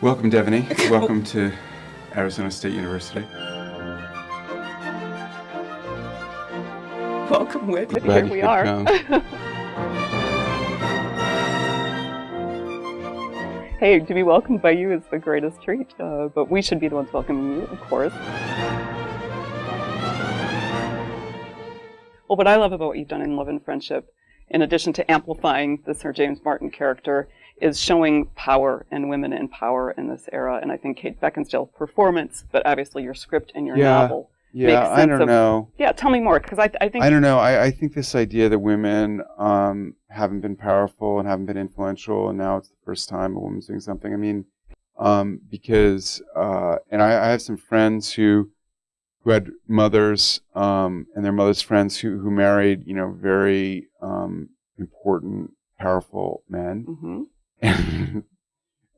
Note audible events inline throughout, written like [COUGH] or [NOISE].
Welcome, Devoney. [LAUGHS] Welcome to Arizona State University. Welcome, Whit. Here we are. [LAUGHS] hey, to be welcomed by you is the greatest treat, uh, but we should be the ones welcoming you, of course. Well, what I love about what you've done in Love and Friendship, in addition to amplifying the Sir James Martin character, is showing power and women in power in this era. And I think Kate Beckinsale's performance, but obviously your script and your Yeah. novel. Yeah, Makes I don't of- know. Yeah, tell me more, because I, I think I don't know. I, I think this idea that women um, haven't been powerful and haven't been influential, and now it's the first time a woman's doing something. I mean, um, because uh, and I, I have some friends who who had mothers um, and their mothers' friends who who married, you know, very um, important, powerful men, Mhm. And,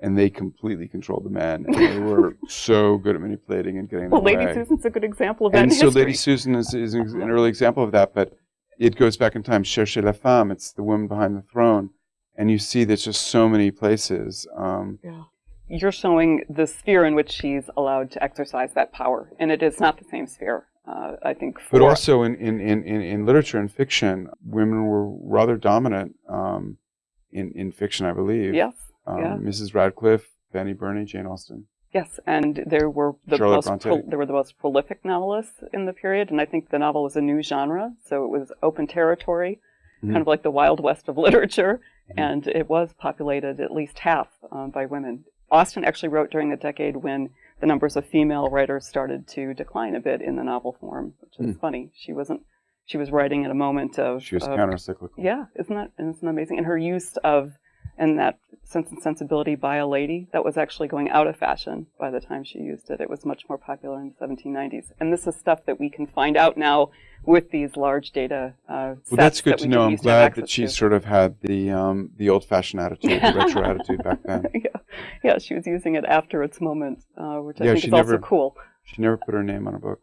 and they completely controlled the men, and they were so good at manipulating and getting Well, Lady way Susan's a good example of that and so history. Lady Susan is, is an early example of that, but it goes back in time. Cherchez la femme, it's the woman behind the throne. And you see there's just so many places. Um, Yeah. You're showing the sphere in which she's allowed to exercise that power, and it is not the same sphere. Uh, I think. For, but also in, in, in, in, literature and fiction, women were rather dominant in, in fiction, I believe. yes, Um, yeah. Mrs. Radcliffe, Fanny Burney, Jane Austen. yes, and there were the Charlotte most pro- there were the most prolific novelists in the period, and I think the novel was a new genre, so it was open territory, Mhm. kind of like the wild west of literature, Mhm. and it was populated at least half um, by women. Austen actually wrote during the decade when the numbers of female writers started to decline a bit in the novel form, which is Hmm. funny. She wasn't. She was writing at a moment of She was of- counter-cyclical. Yeah, isn't that isn't that amazing? And her use of and that sense and sensibility by a lady that was actually going out of fashion by the time she used it. It was much more popular in the 1790s. And this is stuff that we can find out now with these large data uh, sets Well, that's good that to know. I'm used to have glad that she to. sort of had the um, the old-fashioned attitude, the [LAUGHS] retro attitude back then. [LAUGHS] yeah, yeah, she was using it after its moment, uh, which I Yeah, think she is also cool. She never put her name on a book.